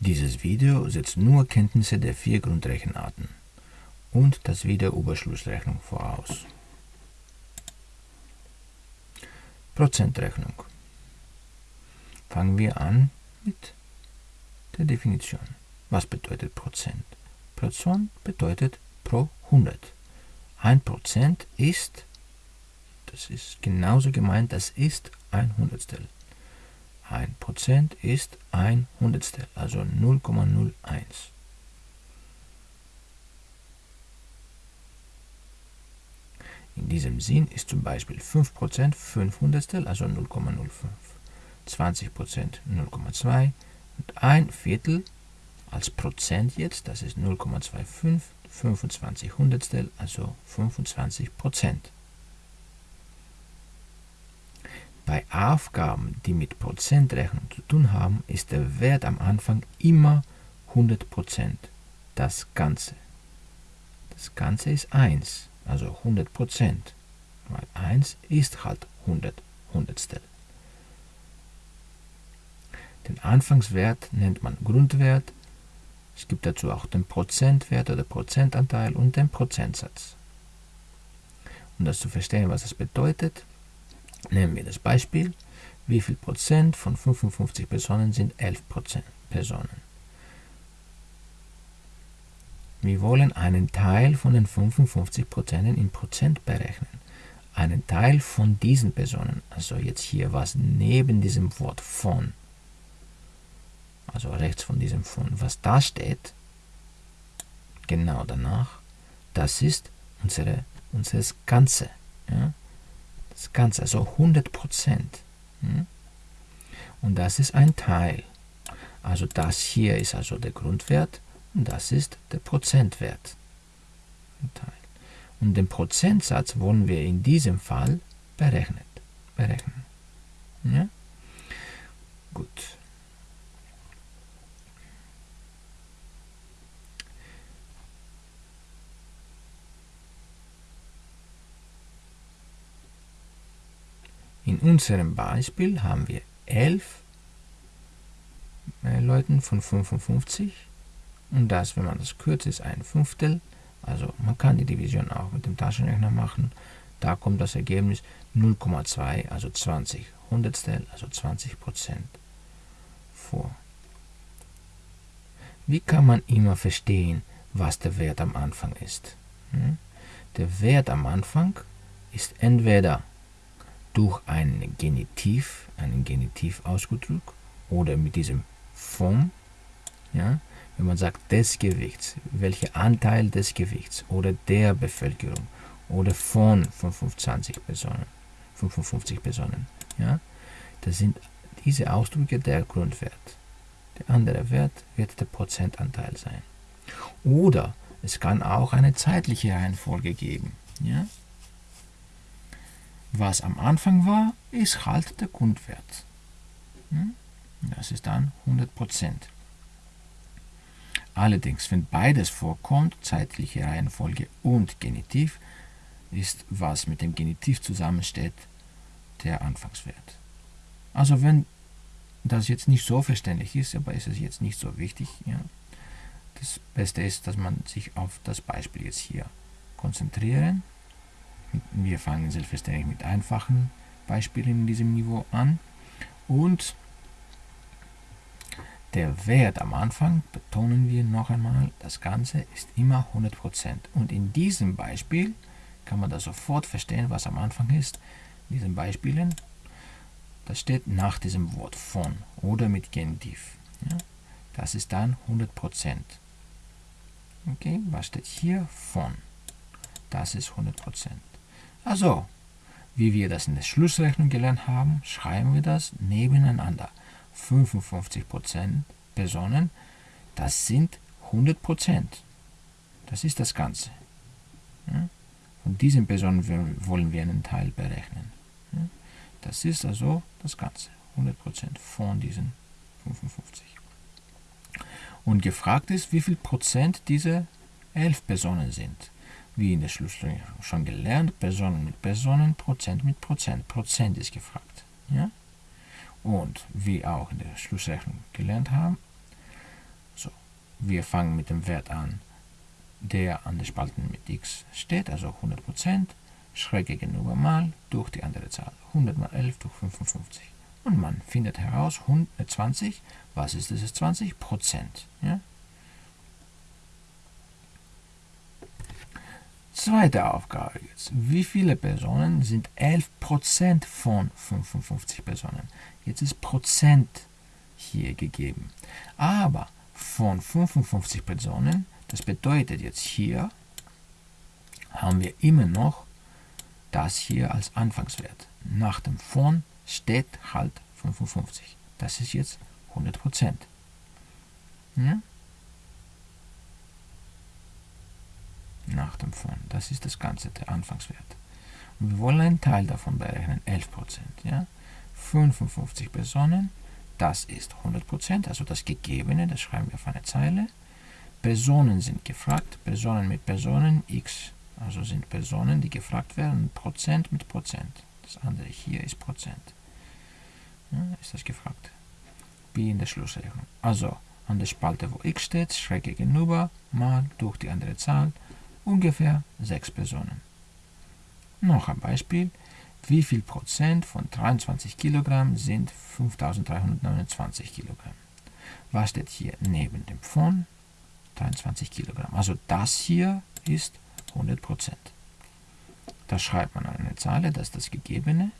Dieses Video setzt nur Kenntnisse der vier Grundrechenarten und das Video über Schlussrechnung voraus. Prozentrechnung. Fangen wir an mit der Definition. Was bedeutet Prozent? Prozent bedeutet pro 100. Ein Prozent ist, das ist genauso gemeint, das ist ein Hundertstel. Ein Prozent ist ein Hundertstel, also 0,01. In diesem Sinn ist zum Beispiel 5% 5 Hundertstel, also 0,05. 20% 0,2 und ein Viertel als Prozent jetzt, das ist 0,25, 25 Hundertstel, also 25 Prozent. Bei Aufgaben, die mit Prozentrechnung zu tun haben, ist der Wert am Anfang immer 100 Prozent. Das Ganze. Das Ganze ist 1, also 100 Prozent. Weil 1 ist halt 100 Hundertstel. Den Anfangswert nennt man Grundwert. Es gibt dazu auch den Prozentwert oder Prozentanteil und den Prozentsatz. Um das zu verstehen, was das bedeutet, nehmen wir das Beispiel. Wie viel Prozent von 55 Personen sind 11 Prozent Personen? Wir wollen einen Teil von den 55 Prozent in Prozent berechnen. Einen Teil von diesen Personen, also jetzt hier was neben diesem Wort von also rechts von diesem Fund, was da steht, genau danach, das ist unsere, unseres Ganze. Ja? Das Ganze, also 100 Prozent. Ja? Und das ist ein Teil. Also das hier ist also der Grundwert und das ist der Prozentwert. Und den Prozentsatz wollen wir in diesem Fall berechnet, berechnen. Ja? Gut. In unserem Beispiel haben wir 11 äh, Leuten von 55 und das, wenn man das kürzt, ist ein Fünftel. Also man kann die Division auch mit dem Taschenrechner machen. Da kommt das Ergebnis 0,2, also 20 Hundertstel, also 20 Prozent vor. Wie kann man immer verstehen, was der Wert am Anfang ist? Hm? Der Wert am Anfang ist entweder durch einen Genitiv, einen Genitiv ausgedrückt, oder mit diesem vom, ja, wenn man sagt des Gewichts, welcher Anteil des Gewichts oder der Bevölkerung oder von 25 Personen, 55 Personen, ja, das sind diese Ausdrücke der Grundwert. Der andere Wert wird der Prozentanteil sein. Oder es kann auch eine zeitliche Reihenfolge geben. Ja? Was am Anfang war, ist halt der Grundwert. Hm? Das ist dann 100%. Allerdings, wenn beides vorkommt, zeitliche Reihenfolge und Genitiv, ist, was mit dem Genitiv zusammensteht, der Anfangswert. Also wenn das jetzt nicht so verständlich ist, aber ist es jetzt nicht so wichtig, ja, das Beste ist, dass man sich auf das Beispiel jetzt hier konzentrieren wir fangen selbstverständlich mit einfachen Beispielen in diesem Niveau an. Und der Wert am Anfang, betonen wir noch einmal, das Ganze ist immer 100%. Und in diesem Beispiel kann man das sofort verstehen, was am Anfang ist. In diesen Beispielen, das steht nach diesem Wort von oder mit Genitiv. Ja? Das ist dann 100%. Okay, was steht hier? Von. Das ist 100%. Also, wie wir das in der Schlussrechnung gelernt haben, schreiben wir das nebeneinander. 55% Personen, das sind 100%. Das ist das Ganze. Von diesen Personen wollen wir einen Teil berechnen. Das ist also das Ganze. 100% von diesen 55. Und gefragt ist, wie viel Prozent diese 11 Personen sind wie in der Schlussrechnung schon gelernt, Personen mit Personen, Prozent mit Prozent. Prozent ist gefragt. Ja? Und wie auch in der Schlussrechnung gelernt haben, wir fangen mit dem Wert an, der an der Spalte mit x steht, also 100%, schräg gegenüber mal durch die andere Zahl. 100 mal 11 durch 55. Und man findet heraus, 120, was ist das 20? Prozent. Ja? Zweite Aufgabe jetzt. Wie viele Personen sind 11% von 55 Personen? Jetzt ist Prozent hier gegeben. Aber von 55 Personen, das bedeutet jetzt hier, haben wir immer noch das hier als Anfangswert. Nach dem von steht halt 55. Das ist jetzt 100%. Ja? Nach dem von. Das ist das Ganze, der Anfangswert. Und wir wollen einen Teil davon berechnen, 11%. Ja? 55 Personen, das ist 100%, also das Gegebene, das schreiben wir auf eine Zeile. Personen sind gefragt, Personen mit Personen, x, also sind Personen, die gefragt werden, Prozent mit Prozent. Das andere hier ist Prozent. Ja, ist das gefragt. Wie in der Schlussrechnung. Also an der Spalte, wo x steht, schräg gegenüber, mal durch die andere Zahl, ungefähr 6 Personen. Noch ein Beispiel. Wie viel Prozent von 23 Kilogramm sind 5329 Kilogramm? Was steht hier neben dem von? 23 Kilogramm. Also das hier ist 100 Prozent. Da schreibt man eine Zahl, das ist das Gegebene.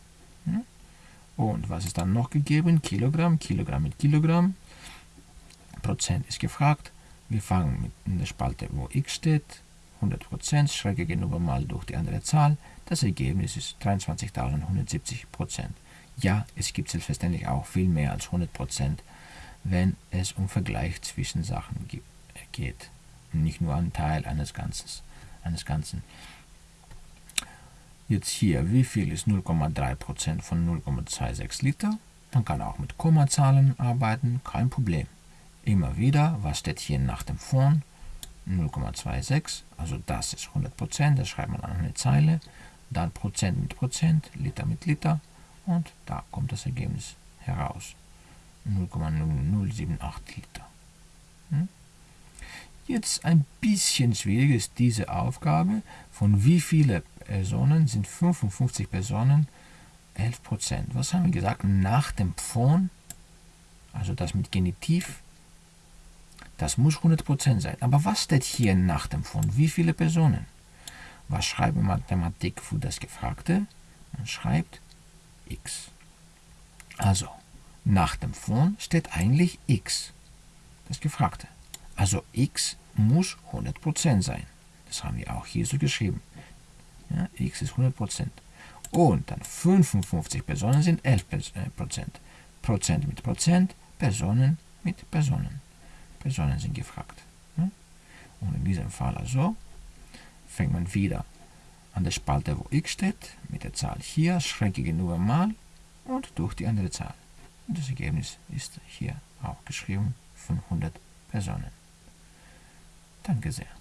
Und was ist dann noch gegeben? Kilogramm, Kilogramm mit Kilogramm. Prozent ist gefragt. Wir fangen mit in der Spalte, wo x steht, 100%, schräg gegenüber mal durch die andere Zahl. Das Ergebnis ist 23.170%. Ja, es gibt selbstverständlich auch viel mehr als 100%, wenn es um Vergleich zwischen Sachen geht. Nicht nur ein Teil eines, Ganzes, eines Ganzen. Jetzt hier, wie viel ist 0,3% von 0,26 Liter? Man kann auch mit Kommazahlen arbeiten, kein Problem. Immer wieder, was steht hier nach dem von? 0,26, also das ist 100%, das schreibt man an eine Zeile, dann Prozent mit Prozent, Liter mit Liter und da kommt das Ergebnis heraus. 0,0078 Liter. Hm? Jetzt ein bisschen schwierig ist diese Aufgabe, von wie viele Personen sind 55 Personen 11%. Was haben wir gesagt? Nach dem von, also das mit Genitiv, das muss 100% sein. Aber was steht hier nach dem von? Wie viele Personen? Was schreibt Mathematik für das Gefragte? Man schreibt x. Also, nach dem von steht eigentlich x, das Gefragte. Also x muss 100% sein. Das haben wir auch hier so geschrieben. Ja, x ist 100%. Und dann 55 Personen sind 11%. Prozent mit Prozent, Personen mit Personen. Personen sind gefragt. Ja? Und in diesem Fall also fängt man wieder an der Spalte, wo x steht, mit der Zahl hier, schräg gegenüber mal und durch die andere Zahl. Und das Ergebnis ist hier auch geschrieben, 500 Personen. Danke sehr.